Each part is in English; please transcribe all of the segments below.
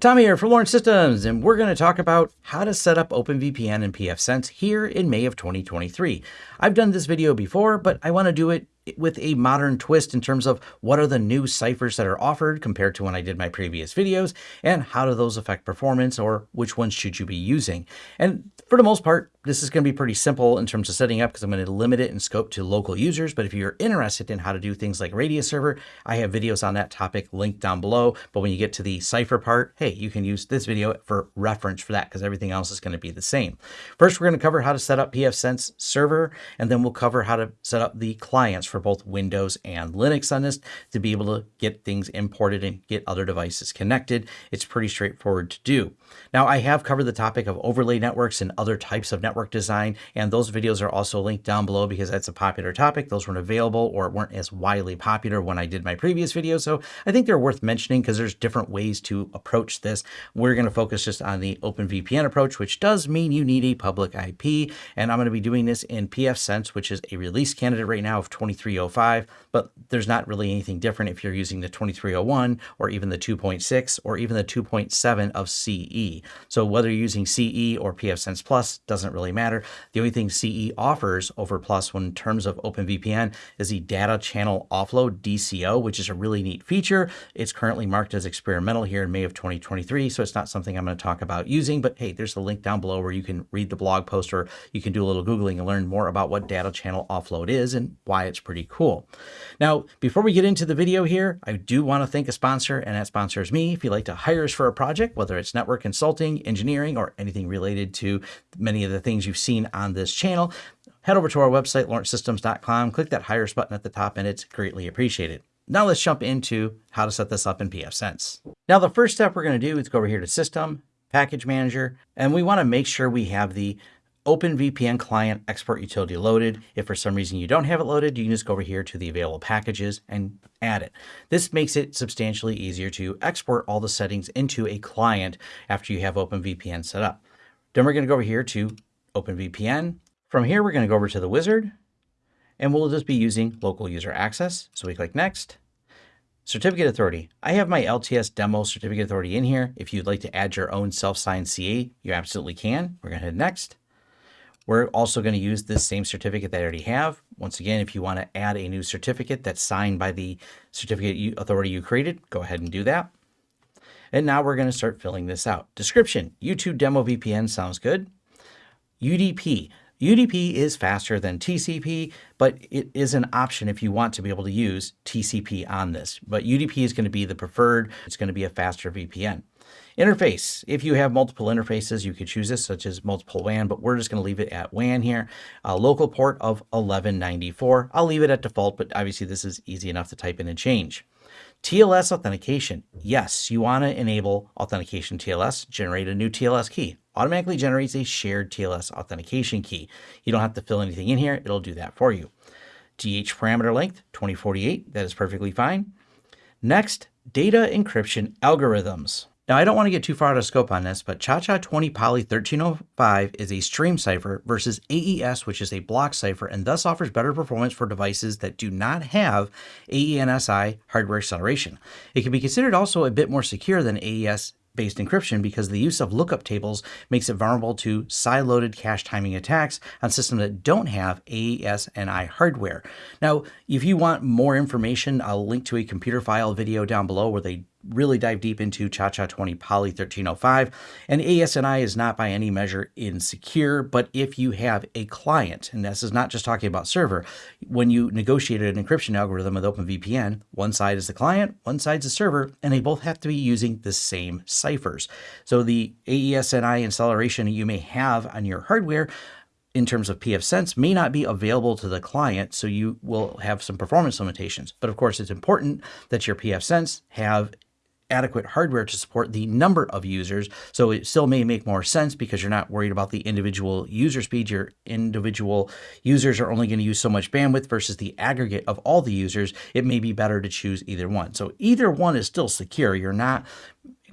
Tommy here from Lawrence Systems, and we're going to talk about how to set up OpenVPN and pfSense here in May of 2023. I've done this video before, but I want to do it with a modern twist in terms of what are the new ciphers that are offered compared to when I did my previous videos, and how do those affect performance, or which ones should you be using. And for the most part, this is going to be pretty simple in terms of setting up because I'm going to limit it in scope to local users. But if you're interested in how to do things like Radius Server, I have videos on that topic linked down below. But when you get to the cipher part, hey, you can use this video for reference for that because everything else is going to be the same. First, we're going to cover how to set up pfSense server, and then we'll cover how to set up the clients for both Windows and Linux on this to be able to get things imported and get other devices connected. It's pretty straightforward to do. Now, I have covered the topic of overlay networks and other types of network design. And those videos are also linked down below because that's a popular topic. Those weren't available or weren't as widely popular when I did my previous video. So I think they're worth mentioning because there's different ways to approach this. We're going to focus just on the OpenVPN approach, which does mean you need a public IP. And I'm going to be doing this in pfSense, which is a release candidate right now of 2305, but there's not really anything different if you're using the 2301 or even the 2.6 or even the 2.7 of CE. So whether you're using CE or pfSense Plus doesn't really matter. The only thing CE offers over Plus in terms of OpenVPN is the data channel offload DCO, which is a really neat feature. It's currently marked as experimental here in May of 2023, so it's not something I'm going to talk about using, but hey, there's a link down below where you can read the blog post or you can do a little Googling and learn more about what data channel offload is and why it's pretty cool. Now, before we get into the video here, I do want to thank a sponsor, and that sponsor is me. If you'd like to hire us for a project, whether it's network consulting, engineering, or anything related to many of the things you've seen on this channel, head over to our website, lawrencesystems.com, click that Hires button at the top, and it's greatly appreciated. Now let's jump into how to set this up in pfSense. Now the first step we're going to do is go over here to System, Package Manager, and we want to make sure we have the OpenVPN client export utility loaded. If for some reason you don't have it loaded, you can just go over here to the available packages and add it. This makes it substantially easier to export all the settings into a client after you have OpenVPN set up. Then we're going to go over here to OpenVPN. From here, we're going to go over to the wizard and we'll just be using local user access. So we click next. Certificate authority. I have my LTS demo certificate authority in here. If you'd like to add your own self-signed CA, you absolutely can. We're going to hit next. We're also going to use this same certificate that I already have. Once again, if you want to add a new certificate that's signed by the certificate authority you created, go ahead and do that. And now we're going to start filling this out. Description, YouTube demo VPN sounds good. UDP. UDP is faster than TCP, but it is an option if you want to be able to use TCP on this. But UDP is going to be the preferred. It's going to be a faster VPN. Interface. If you have multiple interfaces, you could choose this, such as multiple WAN, but we're just going to leave it at WAN here. A local port of 1194. I'll leave it at default, but obviously this is easy enough to type in and change. TLS authentication. Yes, you want to enable authentication TLS, generate a new TLS key. Automatically generates a shared TLS authentication key. You don't have to fill anything in here. It'll do that for you. DH parameter length, 2048. That is perfectly fine. Next, data encryption algorithms. Now, I don't want to get too far out of scope on this, but ChaCha20 Poly 1305 is a stream cipher versus AES, which is a block cipher, and thus offers better performance for devices that do not have AES-NI hardware acceleration. It can be considered also a bit more secure than AES based encryption because the use of lookup tables makes it vulnerable to sideloaded cache timing attacks on systems that don't have AES-NI hardware. Now, if you want more information, I'll link to a Computerphile video down below where they really dive deep into ChaCha20 Poly 1305. And AES-NI is not by any measure insecure, but if you have a client, and this is not just talking about server, when you negotiated an encryption algorithm with OpenVPN, one side is the client, one side's the server, and they both have to be using the same ciphers. So the AES-NI acceleration you may have on your hardware in terms of pfSense may not be available to the client, so you will have some performance limitations. But of course, it's important that your pfSense have adequate hardware to support the number of users. So it still may make more sense because you're not worried about the individual user speed. Your individual users are only going to use so much bandwidth versus the aggregate of all the users. It may be better to choose either one. So either one is still secure. You're not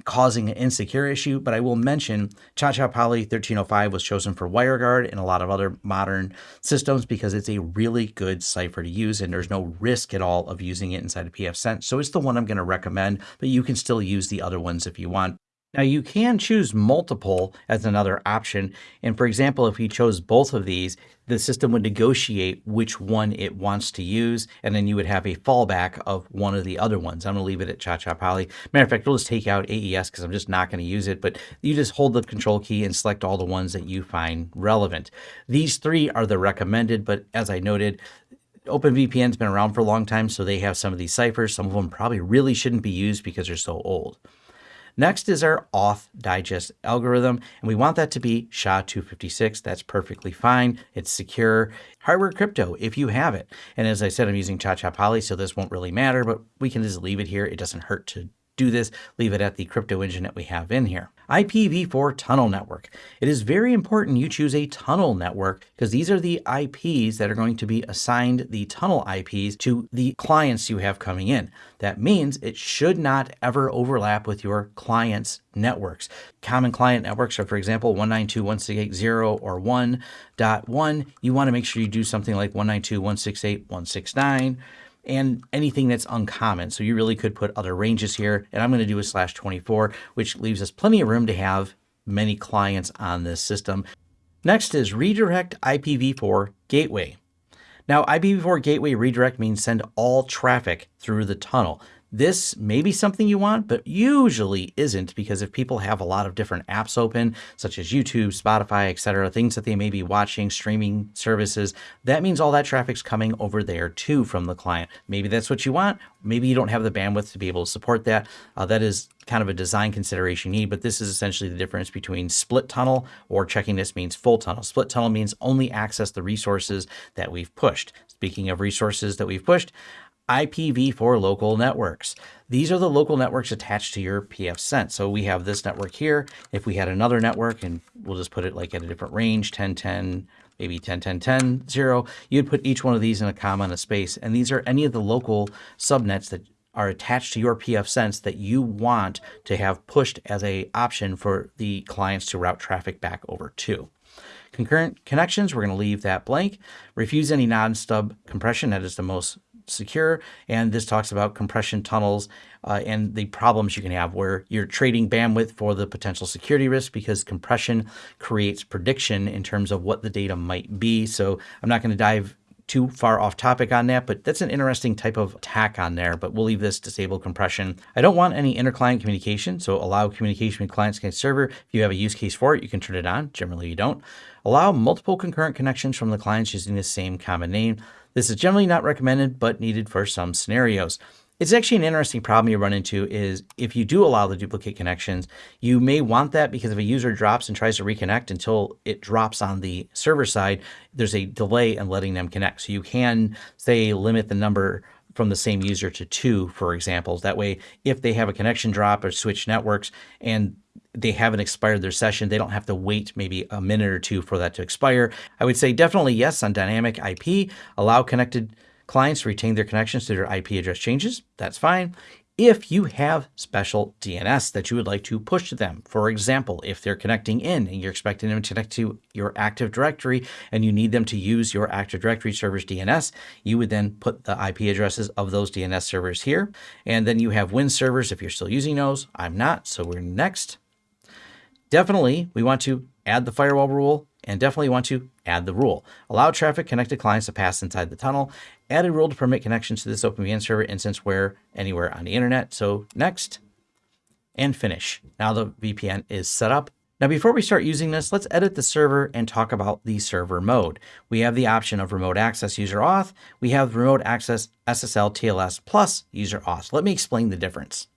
causing an insecure issue, but I will mention ChaCha Poly 1305 was chosen for WireGuard and a lot of other modern systems because it's a really good cipher to use and there's no risk at all of using it inside of pfSense. So it's the one I'm going to recommend, but you can still use the other ones if you want. Now you can choose multiple as another option. And for example, if you chose both of these, the system would negotiate which one it wants to use, and then you would have a fallback of one of the other ones. I'm going to leave it at ChaCha Poly. Matter of fact, we'll just take out AES because I'm just not going to use it, but you just hold the control key and select all the ones that you find relevant. These three are the recommended, but as I noted, OpenVPN's been around for a long time, so they have some of these ciphers. Some of them probably really shouldn't be used because they're so old. Next is our auth digest algorithm, and we want that to be SHA-256. That's perfectly fine. It's secure. Hardware crypto, if you have it. And as I said, I'm using ChaCha Poly, so this won't really matter, but we can just leave it here. It doesn't hurt to do this, leave it at the crypto engine that we have in here. IPv4 tunnel network. It is very important you choose a tunnel network because these are the IPs that are going to be assigned the tunnel IPs to the clients you have coming in. That means it should not ever overlap with your client's networks. Common client networks are, for example, 192.168.0 or 1.1. You want to make sure you do something like 192.168.169 and anything that's uncommon. So you really could put other ranges here. And I'm going to do a slash 24, which leaves us plenty of room to have many clients on this system. Next is redirect IPv4 gateway. Now, IPv4 gateway redirect means send all traffic through the tunnel. This may be something you want, but usually isn't because if people have a lot of different apps open, such as YouTube, Spotify, etc., things that they may be watching, streaming services, that means all that traffic's coming over there too from the client. Maybe that's what you want. Maybe you don't have the bandwidth to be able to support that. Uh, that is kind of a design consideration you need, but this is essentially the difference between split tunnel or checking this means full tunnel. Split tunnel means only access the resources that we've pushed. Speaking of resources that we've pushed, IPv4 local networks. These are the local networks attached to your pfSense. So we have this network here. If we had another network, and we'll just put it like at a different range, 1010, maybe 10, 10, 10, 0, you'd put each one of these in a comma and a space. And these are any of the local subnets that are attached to your pfSense that you want to have pushed as a option for the clients to route traffic back over to. Concurrent connections, we're going to leave that blank. Refuse any non-stub compression. That is the most secure. And this talks about compression tunnels uh, and the problems you can have where you're trading bandwidth for the potential security risk because compression creates prediction in terms of what the data might be. So I'm not going to dive too far off topic on that, but that's an interesting type of attack on there, but we'll leave this disable compression. I don't want any inter-client communication, so allow communication with client against server. If you have a use case for it, you can turn it on. Generally, you don't. Allow multiple concurrent connections from the clients using the same common name. This is generally not recommended, but needed for some scenarios. It's actually an interesting problem you run into is if you do allow the duplicate connections, you may want that because if a user drops and tries to reconnect until it drops on the server side, there's a delay in letting them connect. So you can say limit the number from the same user to two, for example. That way, if they have a connection drop or switch networks and they haven't expired their session, they don't have to wait maybe a minute or two for that to expire. I would say definitely yes on dynamic IP. Allow connected clients to retain their connections to their IP address changes. That's fine. If you have special DNS that you would like to push to them, for example, if they're connecting in and you're expecting them to connect to your Active Directory and you need them to use your Active Directory server's DNS, you would then put the IP addresses of those DNS servers here. And then you have WINS servers if you're still using those. I'm not, so we're next. Definitely, we want to add the firewall rule and definitely want to add the rule. Allow traffic connected clients to pass inside the tunnel. Add a rule to permit connections to this OpenVPN server instance where anywhere on the internet. So next and finish. Now the VPN is set up. Now, before we start using this, let's edit the server and talk about the server mode. We have the option of remote access user auth. We have remote access SSL TLS plus user auth. Let me explain the difference.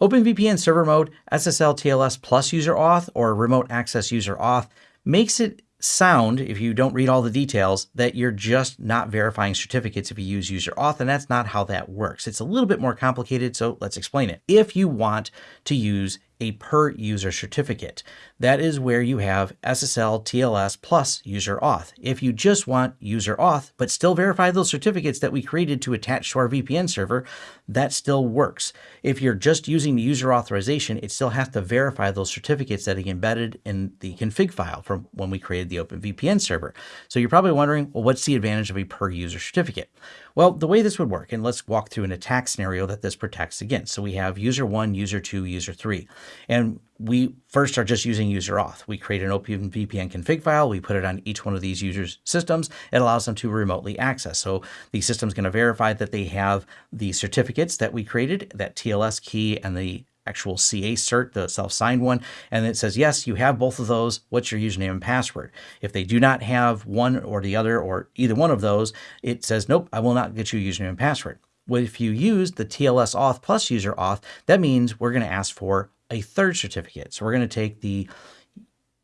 OpenVPN server mode, SSL TLS plus user auth, or remote access user auth makes it sound, if you don't read all the details, that you're just not verifying certificates if you use user auth, and that's not how that works. It's a little bit more complicated, so let's explain it. If you want to use a per user certificate. That is where you have SSL TLS plus user auth. If you just want user auth, but still verify those certificates that we created to attach to our VPN server, that still works. If you're just using the user authorization, it still has to verify those certificates that are embedded in the config file from when we created the OpenVPN server. So you're probably wondering, well, what's the advantage of a per user certificate? Well, the way this would work, and let's walk through an attack scenario that this protects against. So we have user one, user two, user three, and we first are just using user auth. We create an OpenVPN config file. We put it on each one of these users' systems. It allows them to remotely access. So the system's going to verify that they have the certificates that we created, that TLS key and the actual CA cert, the self-signed one, and it says, yes, you have both of those. What's your username and password? If they do not have one or the other or either one of those, it says, nope, I will not get you username and password. Well, if you use the TLS auth plus user auth, that means we're going to ask for a third certificate. So we're going to take the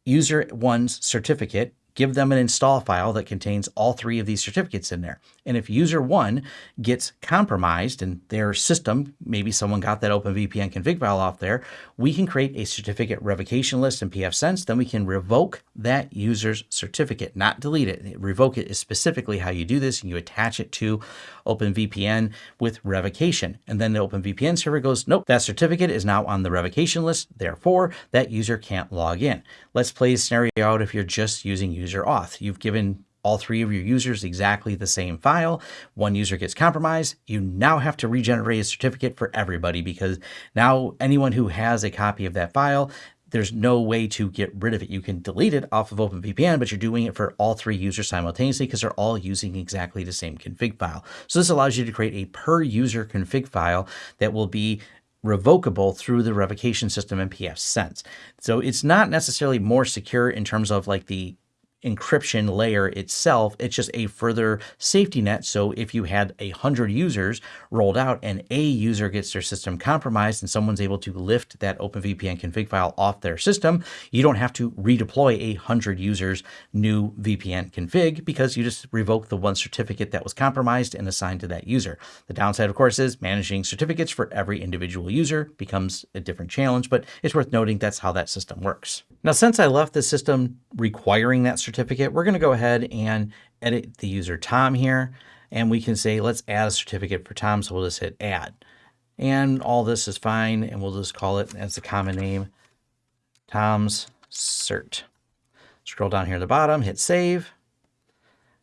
user one's certificate give them an install file that contains all three of these certificates in there. And if user one gets compromised and their system, maybe someone got that OpenVPN config file off there, we can create a certificate revocation list in pfSense. Then we can revoke that user's certificate, not delete it. Revoke it is specifically how you do this and you attach it to OpenVPN with revocation. And then the OpenVPN server goes, nope, that certificate is now on the revocation list. Therefore, that user can't log in. Let's play a scenario out if you're just using user user auth. You've given all three of your users exactly the same file. One user gets compromised. You now have to regenerate a certificate for everybody because now anyone who has a copy of that file, there's no way to get rid of it. You can delete it off of OpenVPN, but you're doing it for all three users simultaneously because they're all using exactly the same config file. So this allows you to create a per user config file that will be revocable through the revocation system in pfSense. So it's not necessarily more secure in terms of like the encryption layer itself. It's just a further safety net. So if you had a hundred users rolled out and a user gets their system compromised and someone's able to lift that OpenVPN config file off their system, you don't have to redeploy a hundred users new VPN config because you just revoke the one certificate that was compromised and assigned to that user. The downside, of course, is managing certificates for every individual user becomes a different challenge, but it's worth noting that's how that system works. Now, since I left the system requiring that certificate, we're going to go ahead and edit the user Tom here. And we can say, let's add a certificate for Tom. So we'll just hit add. And all this is fine. And we'll just call it as a common name, Tom's cert. Scroll down here at the bottom, hit save.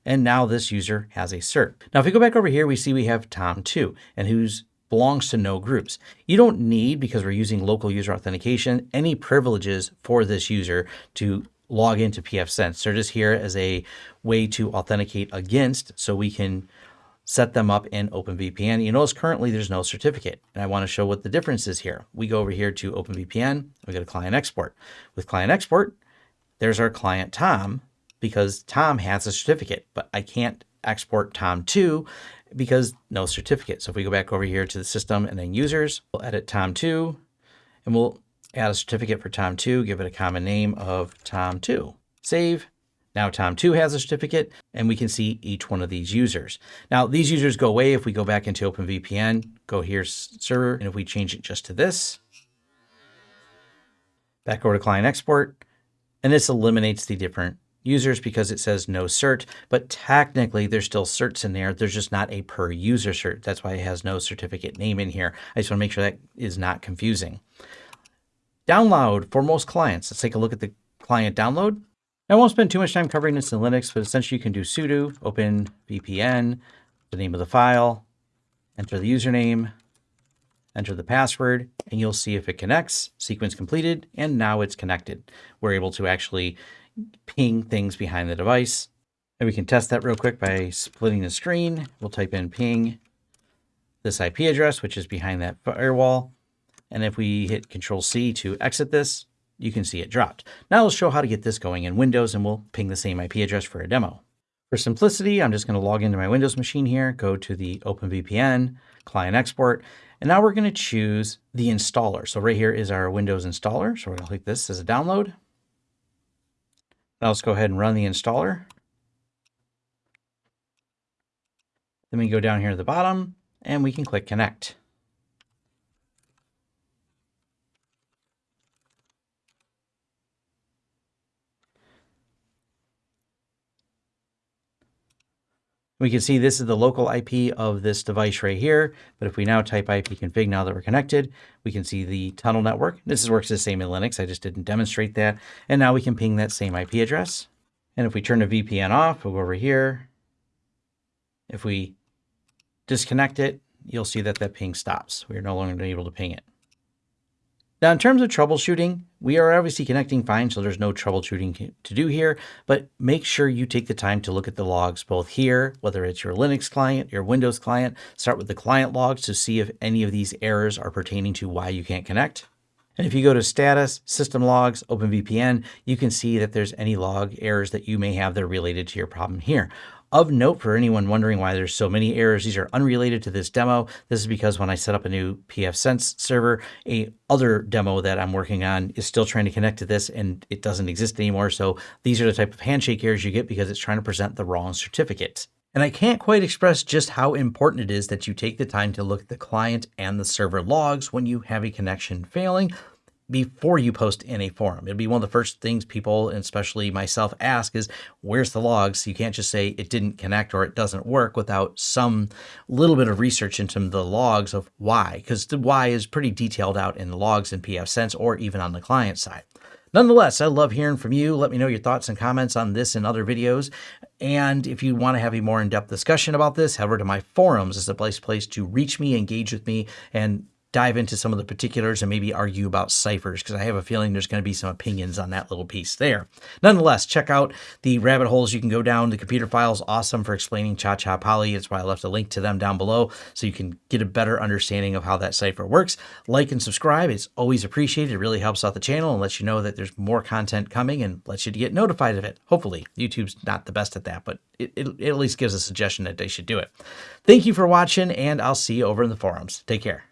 And now this user has a cert. Now, if we go back over here, we see we have Tom2 and who's belongs to no groups. You don't need, because we're using local user authentication, any privileges for this user to log into pfSense. They're just here as a way to authenticate against so we can set them up in OpenVPN. You notice currently there's no certificate, and I want to show what the difference is here. We go over here to OpenVPN, we go to client export. With client export, there's our client Tom because Tom has a certificate, but I can't export Tom2 because no certificate. So if we go back over here to the system and then users, we'll edit Tom2 and we'll add a certificate for Tom2, give it a common name of Tom2. Save. Now Tom2 has a certificate and we can see each one of these users. Now these users go away if we go back into OpenVPN, go here server, and if we change it just to this, back over to client export, and this eliminates the different users because it says no cert, but technically there's still certs in there. There's just not a per user cert. That's why it has no certificate name in here. I just want to make sure that is not confusing. Download for most clients. Let's take a look at the client download. I won't spend too much time covering this in Linux, but essentially you can do sudo open VPN, the name of the file, enter the username, enter the password, and you'll see if it connects, sequence completed, and now it's connected. We're able to actually ping things behind the device. And we can test that real quick by splitting the screen. We'll type in ping this IP address, which is behind that firewall. And if we hit Control C to exit this, you can see it dropped. Now let's show how to get this going in Windows and we'll ping the same IP address for a demo. For simplicity, I'm just going to log into my Windows machine here, go to the OpenVPN, client export, and now we're going to choose the installer. So right here is our Windows installer. So we're going to click this as a download. Now let's go ahead and run the installer. Then we go down here to the bottom and we can click connect. We can see this is the local IP of this device right here. But if we now type ipconfig now that we're connected, we can see the tunnel network. This works the same in Linux. I just didn't demonstrate that. And now we can ping that same IP address. And if we turn the VPN off, we'll go over here. If we disconnect it, you'll see that that ping stops. We are no longer able to ping it. Now, in terms of troubleshooting, we are obviously connecting fine, so there's no troubleshooting to do here, but make sure you take the time to look at the logs both here, whether it's your Linux client, your Windows client, start with the client logs to see if any of these errors are pertaining to why you can't connect. And if you go to status, system logs, OpenVPN, you can see that there's any log errors that you may have that are related to your problem here. Of note for anyone wondering why there's so many errors, these are unrelated to this demo. This is because when I set up a new pfSense server, a other demo that I'm working on is still trying to connect to this and it doesn't exist anymore. So these are the type of handshake errors you get because it's trying to present the wrong certificate. And I can't quite express just how important it is that you take the time to look at the client and the server logs when you have a connection failing before you post in a forum. It'd be one of the first things people, especially myself, ask is, where's the logs? You can't just say it didn't connect or it doesn't work without some little bit of research into the logs of why, because the why is pretty detailed out in the logs in pfSense or even on the client side. Nonetheless, I love hearing from you. Let me know your thoughts and comments on this and other videos. And if you want to have a more in-depth discussion about this, head over to my forums as a place place to reach me, engage with me, and dive into some of the particulars and maybe argue about ciphers because I have a feeling there's going to be some opinions on that little piece there. Nonetheless, check out the rabbit holes you can go down. The Computerphile is awesome for explaining ChaCha Poly. That's why I left a link to them down below so you can get a better understanding of how that cipher works. Like and subscribe. It's always appreciated. It really helps out the channel and lets you know that there's more content coming and lets you get notified of it. Hopefully, YouTube's not the best at that, but it, it, it at least gives a suggestion that they should do it. Thank you for watching, and I'll see you over in the forums. Take care.